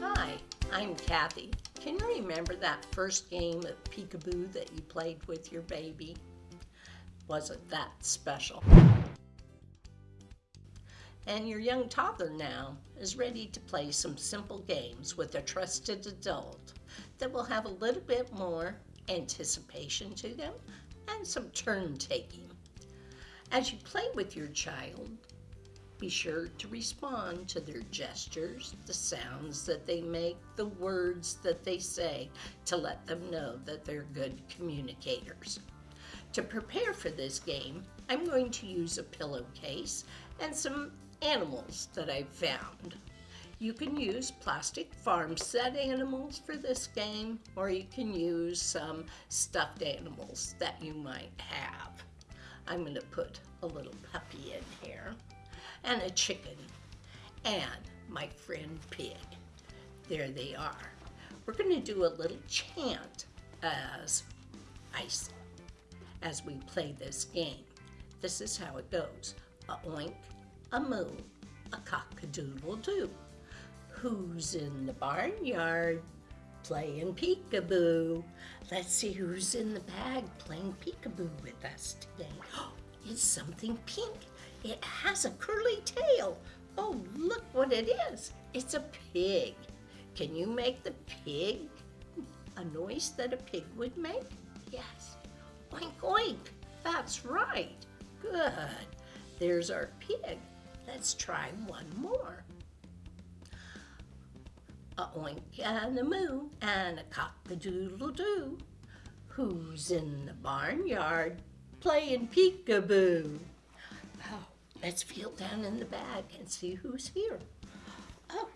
Hi, I'm Kathy. Can you remember that first game of peekaboo that you played with your baby? Wasn't that special? And your young toddler now is ready to play some simple games with a trusted adult that will have a little bit more anticipation to them and some turn taking. As you play with your child, be sure to respond to their gestures, the sounds that they make, the words that they say to let them know that they're good communicators. To prepare for this game, I'm going to use a pillowcase and some animals that I've found. You can use plastic farm set animals for this game, or you can use some stuffed animals that you might have. I'm going to put a little and a chicken, and my friend Pig. There they are. We're going to do a little chant as I as we play this game. This is how it goes. A oink, a moo, a cock-a-doodle-doo. Who's in the barnyard playing peekaboo? Let's see who's in the bag playing peekaboo with us today. It's something pink it has a curly tail. Oh, look what it is. It's a pig. Can you make the pig a noise that a pig would make? Yes. Oink, oink. That's right. Good. There's our pig. Let's try one more. A oink and a moo and a cock-a-doodle-doo. Who's in the barnyard playing peekaboo? Let's feel down in the bag and see who's here. Oh,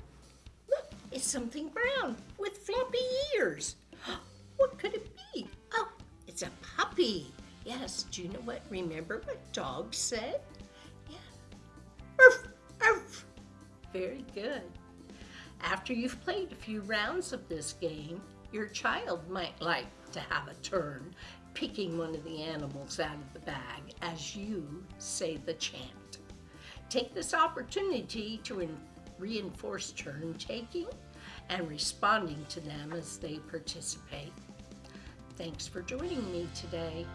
look, it's something brown with floppy ears. What could it be? Oh, it's a puppy. Yes, do you know what? Remember what dogs said? Yeah. Arf, arf. Very good. After you've played a few rounds of this game, your child might like to have a turn picking one of the animals out of the bag as you say the chant. Take this opportunity to reinforce turn taking and responding to them as they participate. Thanks for joining me today.